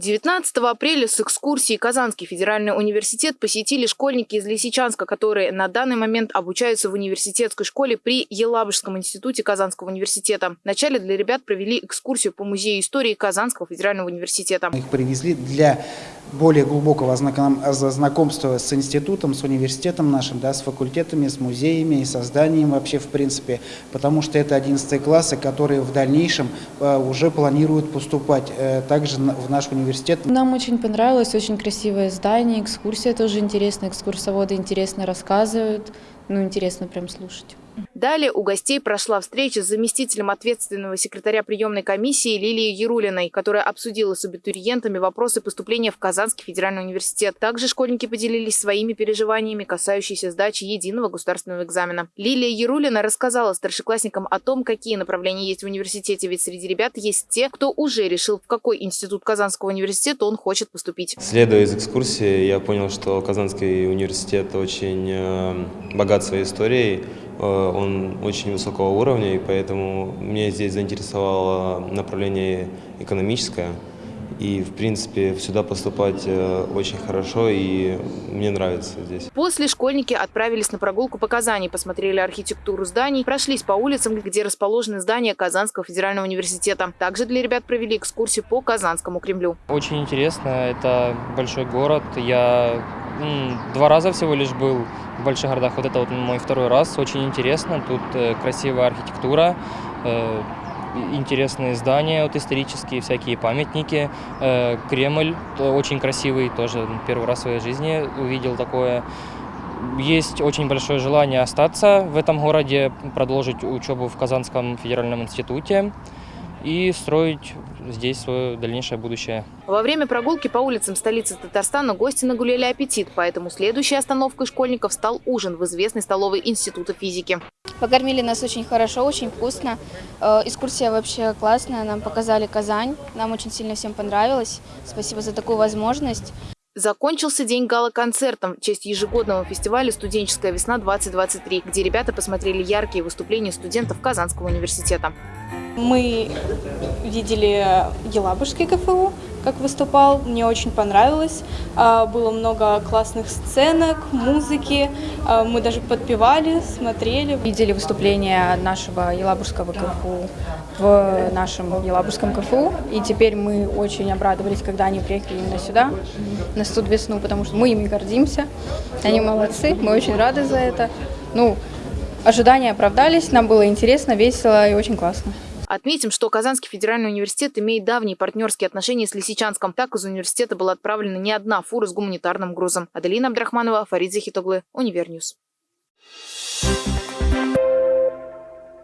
19 апреля с экскурсией Казанский федеральный университет посетили школьники из Лисичанска, которые на данный момент обучаются в университетской школе при Елабужском институте Казанского университета. Вначале для ребят провели экскурсию по музею истории Казанского федерального университета. Их привезли для более глубокого знакомства с институтом, с университетом нашим, да, с факультетами, с музеями и созданием вообще в принципе, потому что это 11 классы, которые в дальнейшем э, уже планируют поступать э, также в наш университет. Нам очень понравилось, очень красивое здание, экскурсия тоже интересная, экскурсоводы интересно рассказывают, ну интересно прям слушать. Далее у гостей прошла встреча с заместителем ответственного секретаря приемной комиссии Лилией Ярулиной, которая обсудила с абитуриентами вопросы поступления в Казанский федеральный университет. Также школьники поделились своими переживаниями, касающиеся сдачи единого государственного экзамена. Лилия Ярулина рассказала старшеклассникам о том, какие направления есть в университете, ведь среди ребят есть те, кто уже решил, в какой институт Казанского университета он хочет поступить. Следуя из экскурсии, я понял, что Казанский университет очень э, богат своей историей, он очень высокого уровня, и поэтому мне здесь заинтересовало направление экономическое. И, в принципе, сюда поступать э, очень хорошо, и мне нравится здесь. После школьники отправились на прогулку по Казани, посмотрели архитектуру зданий, прошлись по улицам, где расположены здания Казанского федерального университета. Также для ребят провели экскурсию по Казанскому Кремлю. Очень интересно, это большой город. Я два раза всего лишь был в больших городах. Вот это вот мой второй раз. Очень интересно. Тут э, красивая архитектура, э, интересные здания, вот исторические всякие памятники. Э, Кремль очень красивый, тоже первый раз в своей жизни увидел такое. Есть очень большое желание остаться в этом городе, продолжить учебу в Казанском федеральном институте и строить здесь свое дальнейшее будущее. Во время прогулки по улицам столицы Татарстана гости нагуляли аппетит, поэтому следующей остановкой школьников стал ужин в известной столовой Института физики. Покормили нас очень хорошо, очень вкусно. Э, экскурсия вообще классная, нам показали Казань, нам очень сильно всем понравилось. Спасибо за такую возможность. Закончился день гала-концертом в честь ежегодного фестиваля «Студенческая весна-2023», где ребята посмотрели яркие выступления студентов Казанского университета. Мы видели Елабужский КФУ, как выступал, мне очень понравилось. А, было много классных сценок, музыки, а, мы даже подпевали, смотрели. Видели выступление нашего Елабужского КФУ в нашем Елабужском КФУ, и теперь мы очень обрадовались, когда они приехали именно сюда, на студ весну, потому что мы ими гордимся, они молодцы, мы очень рады за это. Ну, ожидания оправдались, нам было интересно, весело и очень классно. Отметим, что Казанский федеральный университет имеет давние партнерские отношения с Лисичанском. Так из университета была отправлена не одна фура с гуманитарным грузом. Аделина Абдрахманова, Фарид Захитоглы, Univer News.